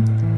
Mm-hmm.